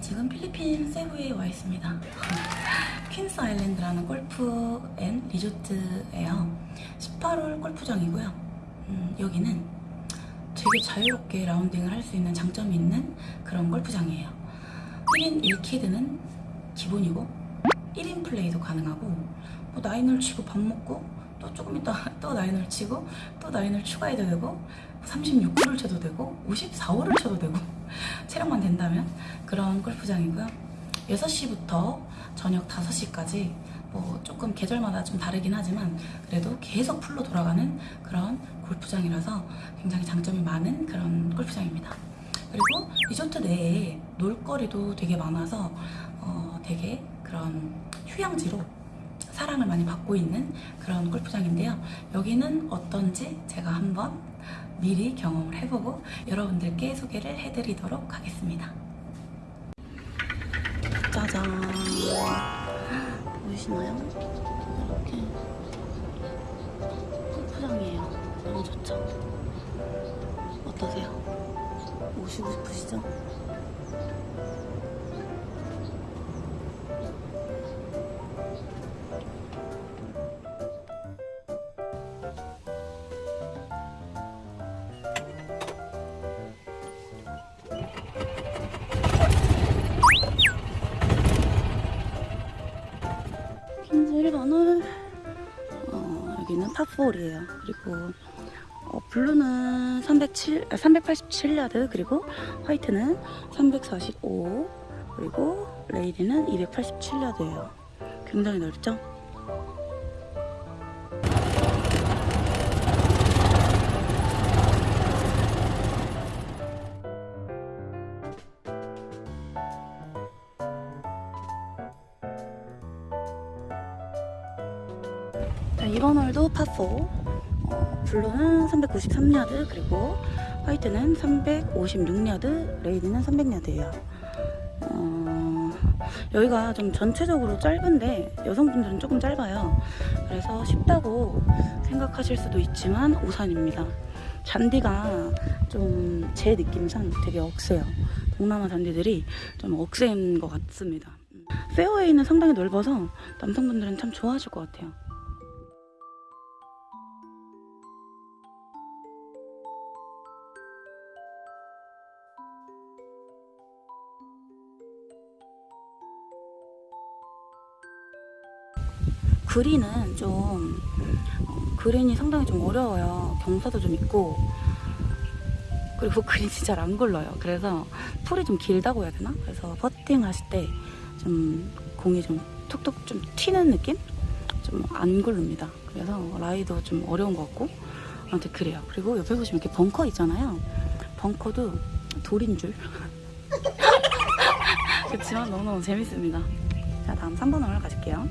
지금 필리핀 세부에 와 있습니다. 퀸스 아일랜드라는 골프 and 리조트예요. 18홀 골프장이고요. 음, 여기는 되게 자유롭게 라운딩을 할 수 있는 장점이 있는 그런 골프장이에요. 1인 1캐디는 기본이고 1인 플레이도 가능하고 뭐 nine을 치고 밥 먹고 또 조금 있다 또 nine을 치고 또 nine을 추가해도 되고 36홀을 쳐도 되고 54홀을 쳐도 되고 체력만 된다면 그런 골프장이고요 6시부터 저녁 5시까지 뭐 조금 계절마다 좀 다르긴 하지만 그래도 계속 풀로 돌아가는 그런 골프장이라서 굉장히 장점이 많은 그런 골프장입니다 그리고 리조트 내에 놀거리도 되게 많아서 어, 되게 그런 휴양지로 사랑을 많이 받고 있는 그런 골프장인데요. 여기는 어떤지 제가 한번 미리 경험을 해보고 여러분들께 소개를 해드리도록 하겠습니다. 짜잔. 보이시나요? 이렇게 골프장이에요. 너무 좋죠? 어떠세요? 오시고 싶으시죠? 여기는 파4홀이에요 그리고 어, 블루는 307, 아, 387야드 그리고 화이트는 345 그리고 레이디는 287야드예요 굉장히 넓죠? 블루는 393야드 그리고 화이트는 356야드 레이디는 300야드예요. 어, 여기가 좀 전체적으로 짧은데 여성분들은 조금 짧아요. 그래서 쉽다고 생각하실 수도 있지만 오산입니다. 잔디가 좀 제 느낌상 되게 억세요. 동남아 잔디들이 좀 억센 것 같습니다. 페어웨이는 상당히 넓어서 남성분들은 참 좋아하실 것 같아요 그린은 좀 어, 그린이 상당히 좀 어려워요. 경사도 좀 있고 그리고 그린이 잘 안 굴러요. 그래서 풀이 좀 길다고 해야 되나? 그래서 퍼팅 하실 때 좀 공이 좀 톡톡 좀 튀는 느낌? 좀 안 굴릅니다. 그래서 라이도 좀 어려운 것 같고 아무튼 그래요. 그리고 옆에 보시면 이렇게 벙커 있잖아요. 벙커도 돌인 줄. 그렇지만 너무너무 재밌습니다. 자 다음 3번 홀 가실게요.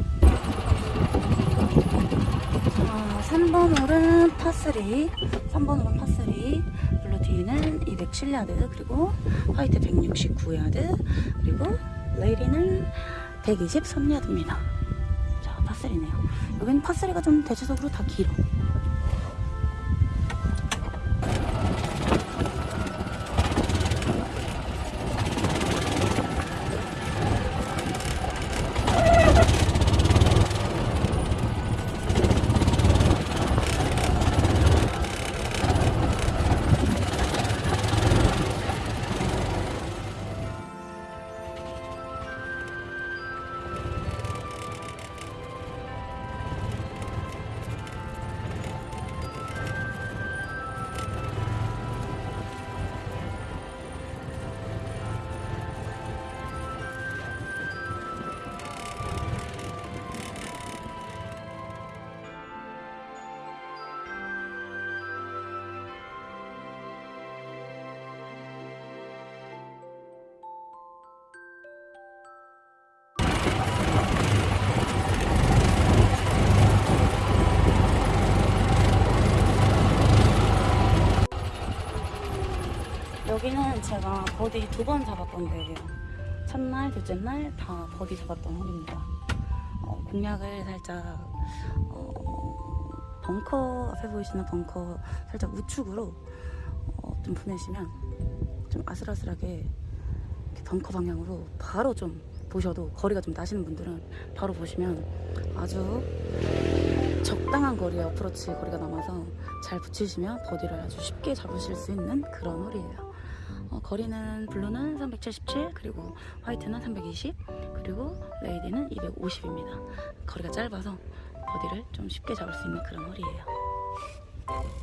어, 3번 홀은 파3 3번 홀은 파3 블루티는 207야드 그리고 화이트 169야드 그리고 레이리는 123야드입니다. 자 파3네요. 여기는 파3가 좀 대체적으로 다 길어 제가 버디 두 번 잡았던 데예요. 첫날, 둘째 날 다 버디 잡았던 홀입니다. 어, 공략을 살짝 어, 벙커 앞에 보이시는 벙커 살짝 우측으로 어, 좀 보내시면 좀 아슬아슬하게 벙커 방향으로 바로 좀 보셔도 거리가 좀 나시는 분들은 바로 보시면 아주 적당한 거리에 어프로치 거리가 남아서 잘 붙이시면 버디를 아주 쉽게 잡으실 수 있는 그런 홀이에요. 어, 거리는 블루는 377 그리고 화이트는 320 그리고 레이디는 250입니다. 거리가 짧아서 버디를 좀 쉽게 잡을 수 있는 그런 홀이에요.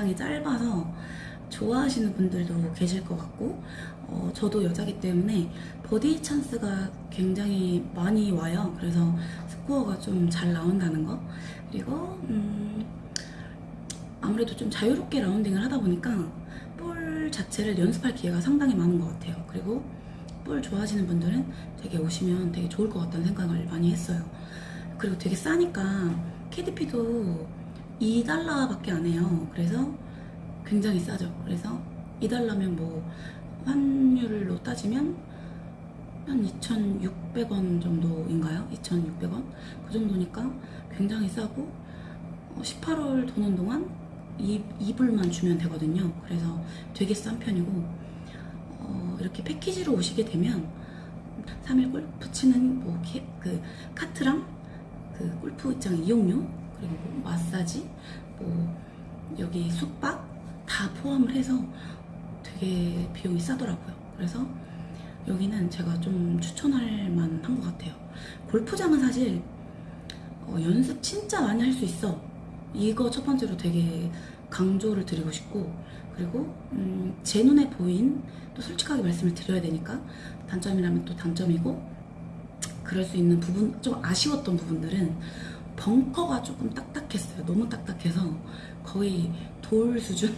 좀 전장이 짧아서 좋아하시는 분들도 계실 것 같고, 어, 저도 여자기 때문에 버디 찬스가 굉장히 많이 와요. 그래서 스코어가 좀 잘 나온다는 거. 그리고, 음, 아무래도 좀 자유롭게 라운딩을 하다 보니까 볼 자체를 연습할 기회가 상당히 많은 것 같아요. 그리고 볼 좋아하시는 분들은 되게 오시면 되게 좋을 것 같다는 생각을 많이 했어요. 그리고 되게 싸니까 KDP도 2달러밖에 안 해요. 그래서 굉장히 싸죠. 그래서 2달러면 뭐 환율로 따지면 한 2,600원 정도인가요? 2,600원? 그 정도니까 굉장히 싸고 어, 18월 도는 동안 2, 2불만 주면 되거든요. 그래서 되게 싼 편이고 어, 이렇게 패키지로 오시게 되면 3일 골프 치는 뭐 키- 그 카트랑 그 골프장 이용료 그리고 뭐 마사지 뭐 여기 숙박 다 포함을 해서 되게 비용이 싸더라고요. 그래서 여기는 제가 좀 추천할 만한 것 같아요. 골프장은 사실 어, 연습 진짜 많이 할 수 있어. 이거 첫 번째로 되게 강조를 드리고 싶고 그리고 음, 제 눈에 보인 또 솔직하게 말씀을 드려야 되니까 단점이라면 또 단점이고 그럴 수 있는 부분 좀 아쉬웠던 부분들은 벙커가 조금 딱딱했어요. 너무 딱딱해서 거의 돌 수준.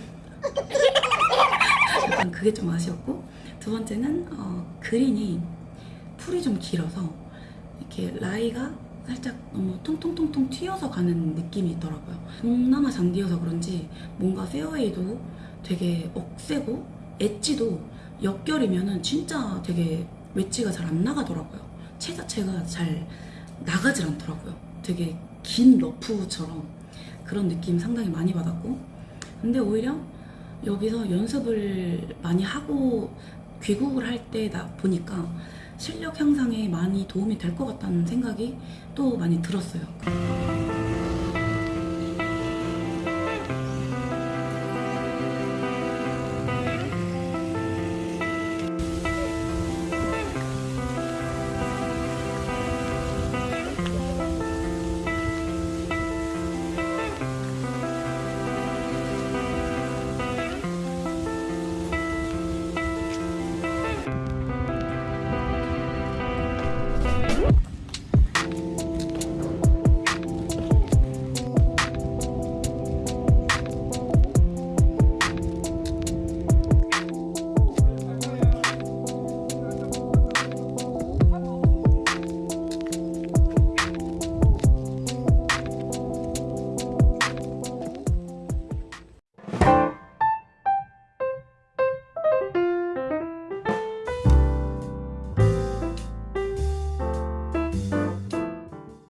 약간 그게 좀 아쉬웠고 두 번째는 어, 그린이 풀이 좀 길어서 이렇게 라이가 살짝 너무 통통통통 튀어서 가는 느낌이 있더라고요. 동남아 잔디여서 그런지 뭔가 페어웨이도 되게 억세고 엣지도 역결이면은 진짜 되게 웨지가 잘 안 나가더라고요. 채 자체가 잘 나가질 않더라고요. 되게 긴 러프처럼 그런 느낌 상당히 많이 받았고 근데 오히려 여기서 연습을 많이 하고 귀국을 할 때다 보니까 실력 향상에 많이 도움이 될 것 같다는 생각이 또 많이 들었어요.